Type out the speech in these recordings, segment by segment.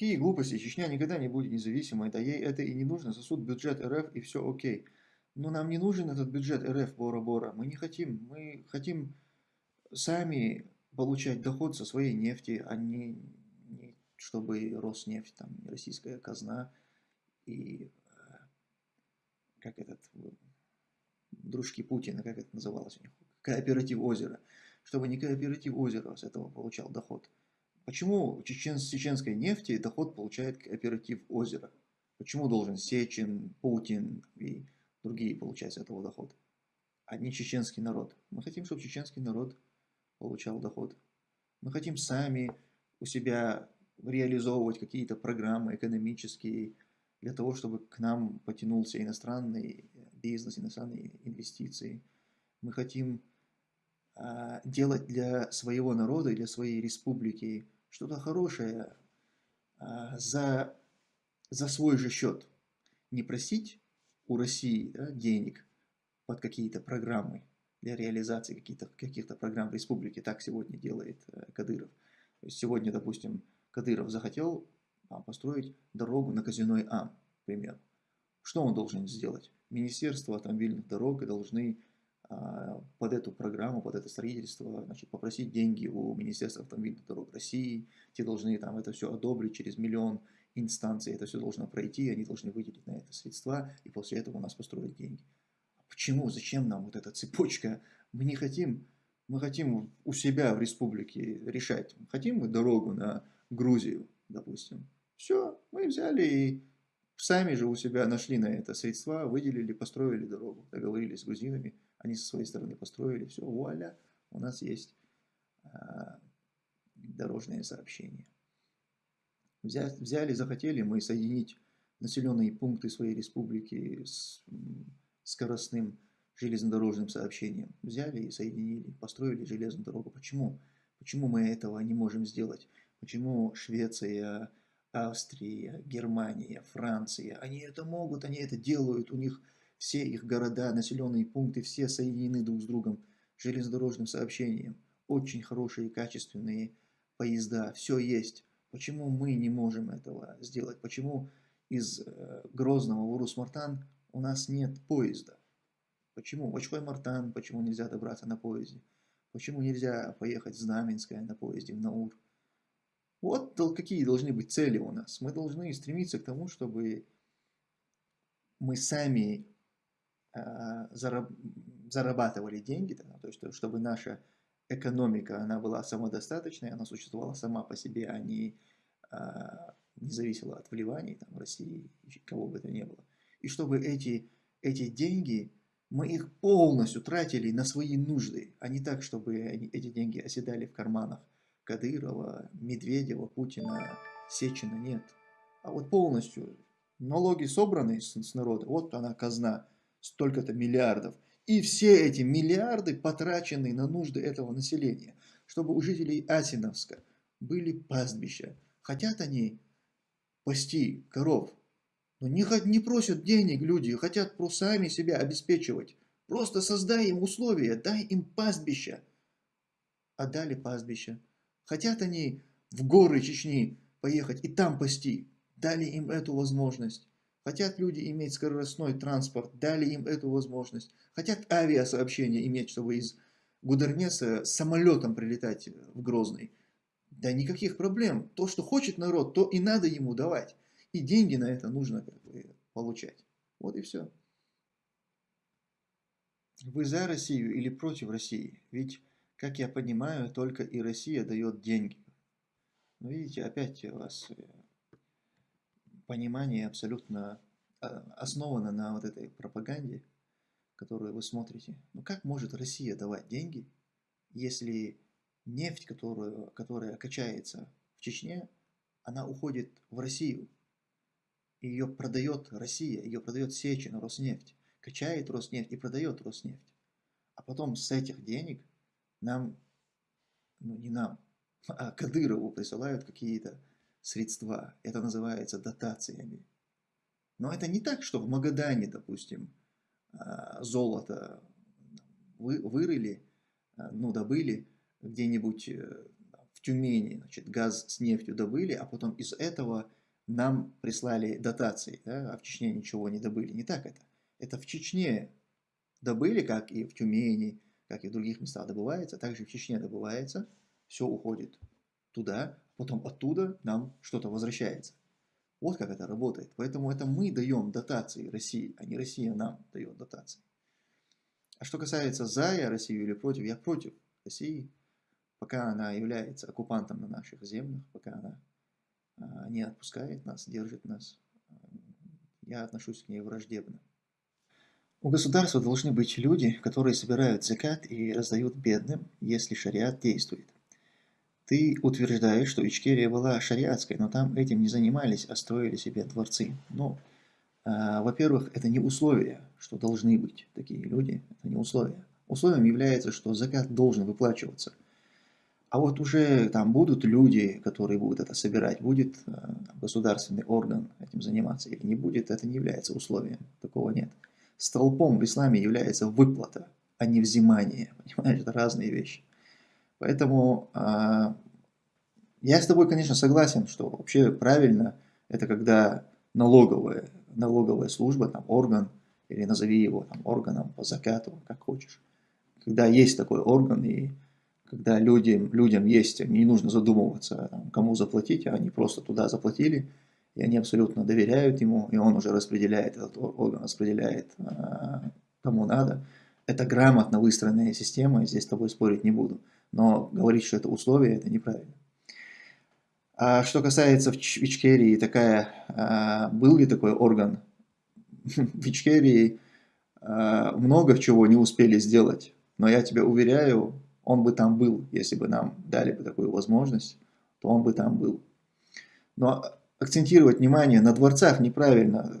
Какие глупости, Чечня никогда не будет независимой, да ей это и не нужно, сосуд бюджет РФ и все окей. Но нам не нужен этот бюджет РФ Бора-Бора, мы не хотим, мы хотим сами получать доход со своей нефти, а не, не чтобы Роснефть, там, российская казна и э, как этот, дружки Путина, как это называлось у них, кооператив озера, чтобы не кооператив озера с этого получал доход. Почему чечен, с чеченской нефти доход получает кооператив озера? Почему должен Сечин, Путин и другие получать с этого доход? А не чеченский народ. Мы хотим, чтобы чеченский народ получал доход. Мы хотим сами у себя реализовывать какие-то программы экономические, для того, чтобы к нам потянулся иностранный бизнес, иностранные инвестиции. Мы хотим а, делать для своего народа, для своей республики что-то хорошее а, за, за свой же счет. Не просить у России да, денег под какие-то программы для реализации каких-то каких программ республики. Так сегодня делает э, Кадыров. То есть сегодня, допустим, Кадыров захотел а, построить дорогу на Казиной Ам, к примеру. Что он должен сделать? Министерство автомобильных дорог должны а, под эту программу, под это строительство, значит, попросить деньги у Министерства автомобильных дорог России. Те должны там это все одобрить через миллион инстанций. Это все должно пройти, они должны выделить на это средства, и после этого у нас построить деньги. Почему, зачем нам вот эта цепочка? Мы не хотим, мы хотим у себя в республике решать. Хотим мы дорогу на Грузию, допустим. Все, мы взяли и сами же у себя нашли на это средства, выделили, построили дорогу, договорились с грузинами, они со своей стороны построили, все, вуаля, у нас есть а, дорожные сообщения. Взяли, взяли, захотели мы соединить населенные пункты своей республики с скоростным железнодорожным сообщением. Взяли и соединили, построили железную дорогу. Почему? Почему мы этого не можем сделать? Почему Швеция, Австрия, Германия, Франция, они это могут, они это делают, у них все их города, населенные пункты, все соединены друг с другом железнодорожным сообщением. Очень хорошие, качественные поезда, все есть. Почему мы не можем этого сделать? Почему из э, Грозного в Урус-Мартан у нас нет поезда? Почему? Очкой-Мартан, почему нельзя добраться на поезде? Почему нельзя поехать в Знаменское на поезде в Наур? Вот какие должны быть цели у нас. Мы должны стремиться к тому, чтобы мы сами зарабатывали деньги, то есть чтобы наша экономика она была самодостаточной, она существовала сама по себе, а не, э, не зависела от вливаний там, России, кого бы то ни было. И чтобы эти, эти деньги, мы их полностью тратили на свои нужды, а не так, чтобы они, эти деньги оседали в карманах Кадырова, Медведева, Путина, Сечина нет. А вот полностью налоги собраны с, с народа, вот она казна, столько-то миллиардов. И все эти миллиарды потрачены на нужды этого населения, чтобы у жителей Асиновска были пастбища. Хотят они пасти коров, но не, не просят денег люди, хотят просто сами себя обеспечивать. Просто создай им условия, дай им пастбища. А дали пастбища. Хотят они в горы Чечни поехать и там пасти, дали им эту возможность. Хотят люди иметь скоростной транспорт, дали им эту возможность. Хотят авиасообщение иметь, чтобы из Гудернеса самолетом прилетать в Грозный. Да никаких проблем. То, что хочет народ, то и надо ему давать. И деньги на это нужно как бы, получать. Вот и все. Вы за Россию или против России? Ведь как я понимаю, только и Россия дает деньги. Но видите, опять у вас э, понимание абсолютно а, основано на вот этой пропаганде, которую вы смотрите. Ну как может Россия давать деньги, если нефть, которую, которая качается в Чечне, она уходит в Россию. Ее продает Россия, ее продает Сечин, Роснефть. Качает Роснефть и продает Роснефть. А потом с этих денег нам, ну не нам, а Кадырову присылают какие-то средства. Это называется дотациями. Но это не так, что в Магадане, допустим, а, золото вы, вырыли, а, ну, добыли где-нибудь э, в Тюмени значит, газ с нефтью добыли, а потом из этого нам прислали дотации, да, а в Чечне ничего не добыли. Не так это. Это в Чечне добыли, как и в Тюмени, как и в других местах добывается, также в Чечне добывается, все уходит туда, потом оттуда нам что-то возвращается. Вот как это работает. Поэтому это мы даем дотации России, а не Россия нам дает дотации. А что касается за я Россию или против, я против России, пока она является оккупантом на наших землях, пока она а, не отпускает нас, держит нас, я отношусь к ней враждебно. У государства должны быть люди, которые собирают закат и раздают бедным, если шариат действует. Ты утверждаешь, что Ичкерия была шариатской, но там этим не занимались, а строили себе дворцы. Ну, э, во-первых, это не условие, что должны быть такие люди, это не условие. Условием является, что закат должен выплачиваться. А вот уже там будут люди, которые будут это собирать, будет э, государственный орган этим заниматься или не будет, это не является условием, такого нет столпом в исламе является выплата, а не взимание. Понимаешь, это разные вещи. Поэтому э, я с тобой, конечно, согласен, что вообще правильно это когда налоговая, налоговая служба, там орган, или назови его там, органом по закату, как хочешь. Когда есть такой орган, и когда людям, людям есть, не нужно задумываться, там, кому заплатить, а они просто туда заплатили, и они абсолютно доверяют ему, и он уже распределяет, этот орган распределяет а, кому надо. Это грамотно выстроенная система, и здесь с тобой спорить не буду. Но говорить, что это условие, это неправильно. А что касается в Ичкерии, такая, а, был ли такой орган? В Ичкерии а, много чего не успели сделать, но я тебя уверяю, он бы там был, если бы нам дали бы такую возможность, то он бы там был. Но акцентировать внимание на дворцах неправильно.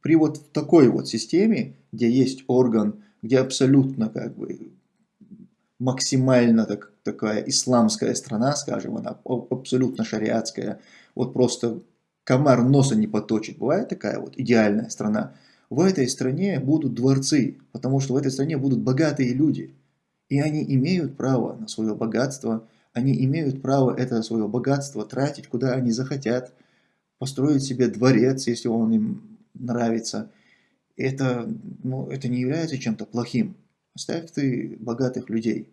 При вот такой вот системе, где есть орган, где абсолютно как бы максимально так, такая исламская страна, скажем, она абсолютно шариатская, вот просто комар носа не поточит. Бывает такая вот идеальная страна. В этой стране будут дворцы, потому что в этой стране будут богатые люди. И они имеют право на свое богатство, они имеют право это свое богатство тратить, куда они захотят – построить себе дворец, если он им нравится. Это, ну, это не является чем-то плохим. Оставь ты богатых людей.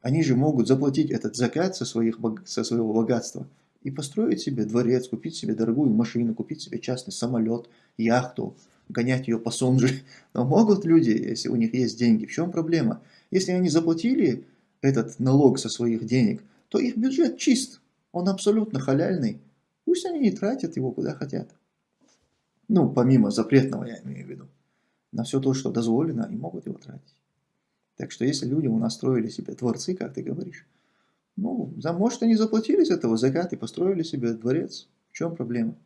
Они же могут заплатить этот закат со, своих, со своего богатства и построить себе дворец, купить себе дорогую машину, купить себе частный самолет, яхту, гонять ее по Сонже. Но могут люди, если у них есть деньги. В чем проблема? Если они заплатили этот налог со своих денег, то их бюджет чист, он абсолютно халяльный. Пусть они и тратят его куда хотят. Ну, помимо запретного, я имею в виду. На все то, что дозволено, они могут его тратить. Так что если люди у нас строили себе дворцы, как ты говоришь, ну, за, может, они заплатили с этого закат и построили себе дворец. В чем проблема?